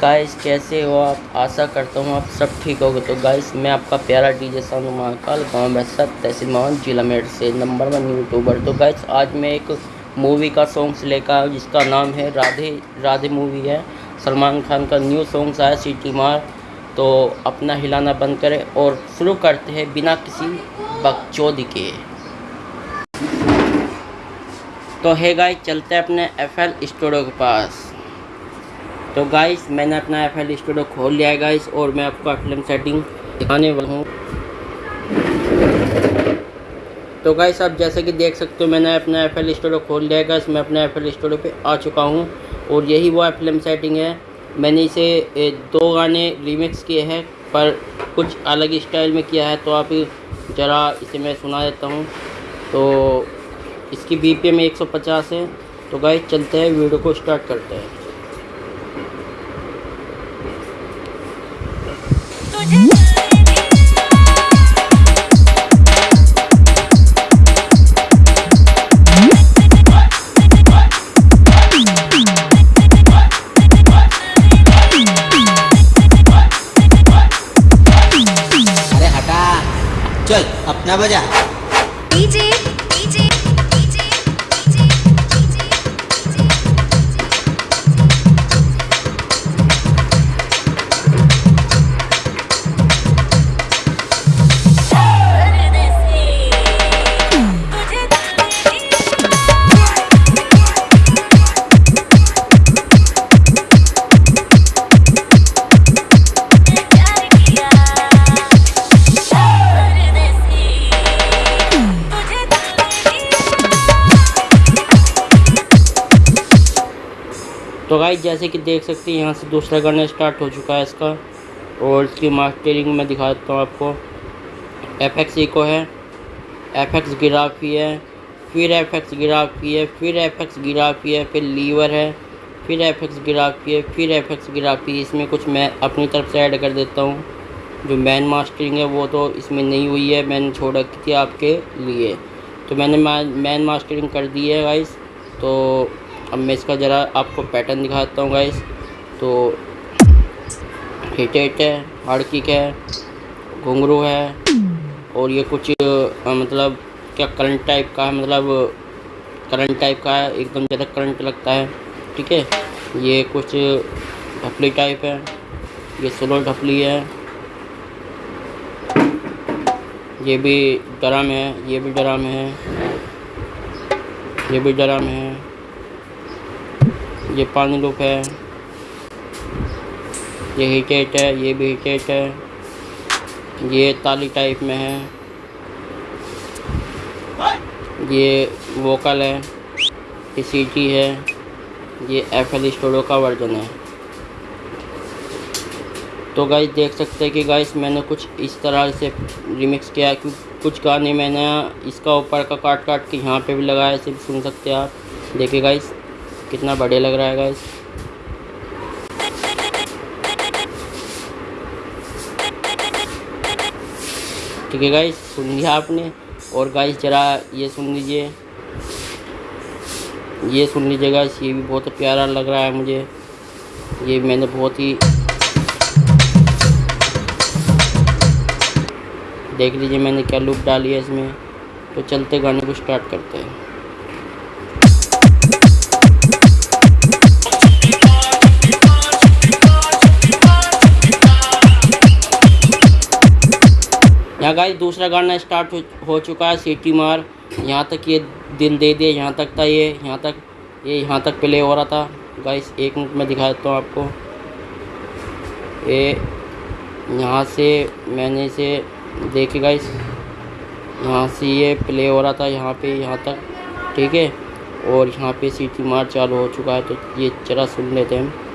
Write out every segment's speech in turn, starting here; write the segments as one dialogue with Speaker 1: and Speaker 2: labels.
Speaker 1: Guys कैसे हो आप? आशा करता हूँ आप सब ठीक होगे। तो गाइस मैं आपका प्यारा डीजे सानू महाकाल, गाँव बैसत, तहसील मोहन, जिला मेड से नंबर वन यूट्यूबर तो गाइस आज मैं एक मूवी का सॉन्ग्स लेकर आया जिसका नाम है राधे राधे मूवी है। सलमान खान का न्यू सॉन्ग्स आया सिटी मार तो अपना हिलाना बंद करें और शुरू करते हैं बिना किसी बकचोदी के। तो है गाइस चलते हैं अपने एफ़ एल स्टूडियो के पास। तो गाइस मैंने अपना एफ़ एल स्टूडियो खोल लिया है गाइस और मैं आपको फ़िल्म सेटिंग दिखाने वाला हूँ। तो गाइस आप जैसे कि देख सकते हो, मैंने अपना एफ़ एल स्टूडियो खोल लिया है गाइस मैं अपने एफ़ एल स्टूडियो पर आ चुका हूँ, और यही वो फ़िल्म सेटिंग है। मैंने इसे दो गाने रिमिक्स किए हैं, पर कुछ अलग स्टाइल में किया है तो आप ज़रा इसे मैं सुना देता हूँ। तो इसकी बी पी एम है। तो गाइस चलते हैं, वीडियो को स्टार्ट करते हैं।
Speaker 2: चल अपना बजा
Speaker 1: तो गाइस जैसे कि देख सकते हैं, यहाँ से दूसरा गाना स्टार्ट हो चुका है इसका। और इसकी मास्टरिंग में दिखा देता हूँ आपको। एफ़ एक्स इको है। एफ़ एक्स गिराफी है। फिर एफ़ एक्स गिराफी है। फिर एफ़ एक्स गिराफी है। फिर लीवर है। फिर एफ़ एक्स गिराफी है। फिर एफ़ एक्स गिराफी इसमें कुछ मैं अपनी तरफ़ से ऐड कर देता हूँ। जो मैन मास्टरिंग है, वो तो इसमें नहीं हुई है। मैंने छोड़ रखी थी आपके लिए। तो मैंने मैन मास्टरिंग कर दी है गाइस तो अब मैं इसका ज़रा आपको पैटर्न दिखाता हूँ गाइस तो हिट हिट है हार्ड है घुंघरू है और ये कुछ आ, मतलब क्या करंट टाइप का है मतलब करंट टाइप का है एकदम ज़्यादा करंट लगता है ठीक है? ये कुछ ढपली टाइप है ये स्लो ढपली है ये भी ड्रम है ये भी ड्रम है ये भी ड्रम है। ये पानी लूप है। ये हीटेट है, ये भी हीटेट है। ये ताली टाइप में है। ये वोकल है, ये सीटी है, ये एफ़ एल स्टूडियो का वर्जन है। तो गाइस देख सकते हैं कि गाइस मैंने कुछ इस तरह से रिमिक्स किया कि कुछ गाने मैंने इसका ऊपर का काट काट के यहाँ पे भी लगाया भी सुन सकते हैं आप। देखिए गाइस कितना बढ़िया लग रहा है गाइस ठीक है गाइस सुन लिया आपने। और गाइस ज़रा ये सुन लीजिए। ये सुन लीजिए गाइस ये भी बहुत प्यारा लग रहा है मुझे। ये मैंने बहुत ही देख लीजिए मैंने क्या लुक डाली है इसमें। तो चलते गाने को स्टार्ट करते हैं। गाइस दूसरा गाना स्टार्ट हो, चुका है सिटी मार। यहाँ तक ये दिल दे दे यहाँ तक था ये यहाँ तक ये यहाँ तक प्ले हो रहा था। गाइस एक मिनट में दिखा देता हूँ आपको। ये यहाँ से मैंने इसे देखे गाइस यहाँ से ये प्ले हो रहा था यहाँ पे यहाँ तक। ठीक है? और यहाँ पे सीटी मार चालू हो चुका है तो ये चरा सुन लेते हैं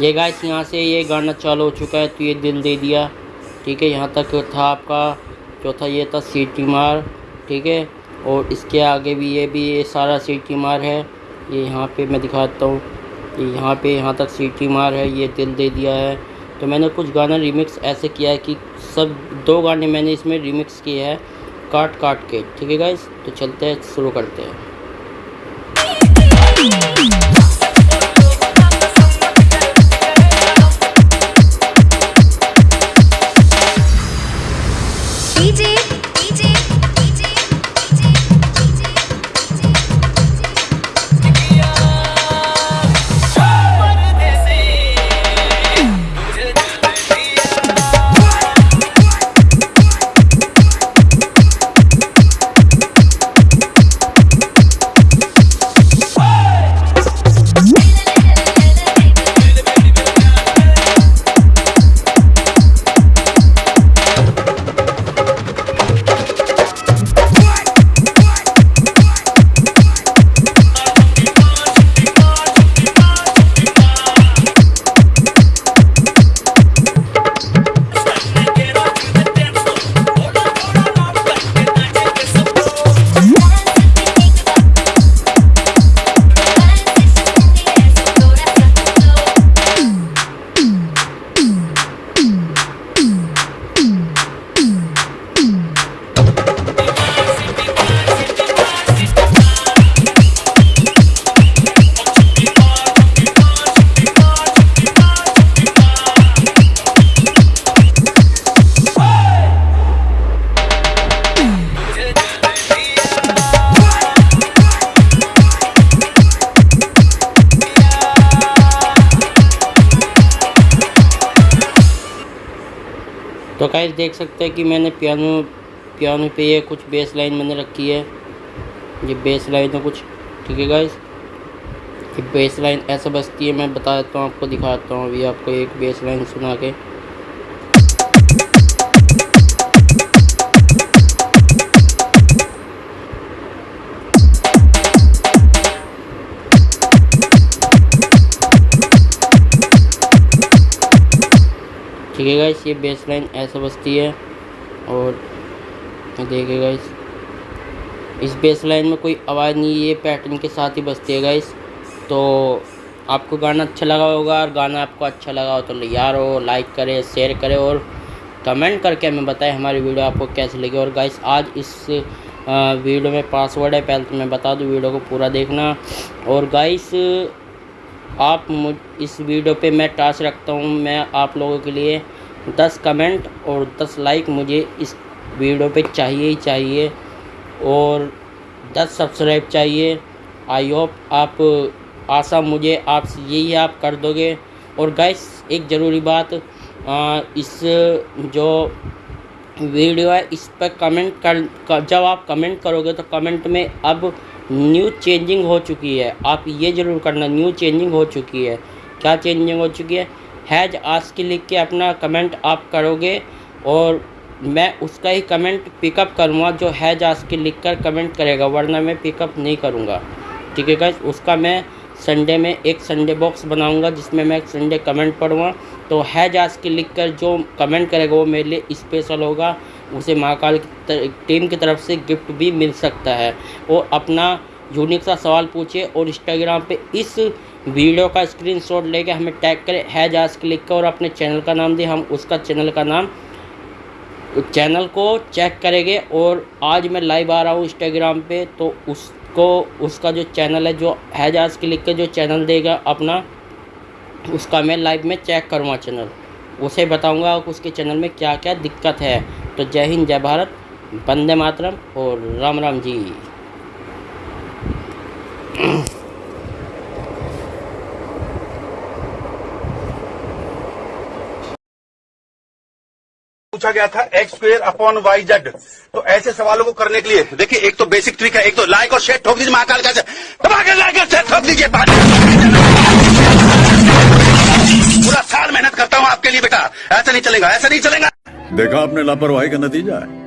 Speaker 1: ये गाइस यहाँ से ये गाना चालू हो चुका है तो ये दिल दे दिया। ठीक है, यहाँ तक था आपका चौथा, ये था सीटी मार। ठीक है, और इसके आगे भी ये भी ये सारा सीटी मार है। ये यहाँ पे मैं दिखाता हूँ। यहाँ पे यहाँ तक सीटी मार है, ये दिल दे दिया है। तो मैंने कुछ गाना रिमिक्स ऐसे किया है कि सब दो गाने मैंने इसमें रिमिक्स किए हैं, काट काट के। ठीक है गाइस तो चलते हैं, शुरू करते हैं। देख सकते हैं कि मैंने पियानो पियानो पे ये कुछ बेस लाइन मैंने रखी है। ये बेस लाइन है कुछ, ठीक है गाइस ये बेस लाइन ऐसा बजती है, मैं बता देता हूँ, आपको दिखाता हूँ अभी आपको एक बेस लाइन सुना के। ठीक है गाइस ये बेस लाइन ऐसा बजती है और देखिए गाइस इस बेस लाइन में कोई आवाज़ नहीं है ये पैटर्न के साथ ही बजती है गाइस तो आपको गाना अच्छा लगा होगा, और गाना आपको अच्छा लगा हो तो यार हो लाइक करें शेयर करें और कमेंट करके हमें बताएँ हमारी वीडियो आपको कैसी लगी। और गाइस आज इस वीडियो में पासवर्ड है, पहले तो मैं बता दूँ वीडियो को पूरा देखना। और गाइस आप मुझ इस वीडियो पे मैं टास्क रखता हूँ मैं आप लोगों के लिए दस कमेंट और दस लाइक मुझे इस वीडियो पे चाहिए ही चाहिए और दस सब्सक्राइब चाहिए। आई होप आप आशा मुझे आप यही आप कर दोगे। और गैस एक ज़रूरी बात आ, इस जो वीडियो है इस पर कमेंट कर, कर जब आप कमेंट करोगे तो कमेंट में अब न्यू चेंजिंग हो चुकी है। आप ये ज़रूर करना, न्यू चेंजिंग हो चुकी है। क्या चेंजिंग हो चुकी है? हैज़ आज के लिख के अपना कमेंट आप करोगे और मैं उसका ही कमेंट पिकअप करूँगा जो हैज़ आज के लिख कर कमेंट करेगा, वरना मैं पिकअप नहीं करूँगा। ठीक है गाइस उसका मैं संडे में एक संडे बॉक्स बनाऊँगा, जिसमें मैं संडे कमेंट पढ़ूँगा। तो हैज़ आज के लिख कर जो कमेंट करेगा, वो मेरे लिए स्पेशल होगा। उसे महाकाल की टीम की तरफ़ से गिफ्ट भी मिल सकता है। और अपना यूनिक सा सवाल पूछिए और इंस्टाग्राम पे इस वीडियो का स्क्रीनशॉट लेके हमें टैग करें, हैज़ आज के लिख कर और अपने चैनल का नाम दें। हम उसका चैनल का नाम चैनल को चेक करेंगे। और आज मैं लाइव आ रहा हूँ इंस्टाग्राम पे तो उसको उसका जो चैनल है, जो हैजाज क्लिक के के जो चैनल देगा अपना, उसका मैं लाइव में चेक करूँगा चैनल उसे बताऊँगा उसके चैनल में क्या क्या दिक्कत है। तो जय हिंद, जय भारत, वंदे मातरम और राम राम जी।
Speaker 2: पूछा गया था X square upon Y Z. तो ऐसे सवालों को करने के लिए, देखिए, एक तो बेसिक ट्रिक है, एक तो लाइक और शेयर ठोक दीजिए, महाकाल का लाइक और शेयर ठोक दीजिए पूरा साल मेहनत करता हूँ आपके लिए बेटा। ऐसा नहीं चलेगा, ऐसा नहीं चलेगा।
Speaker 3: देखा आपने लापरवाही का नतीजा है।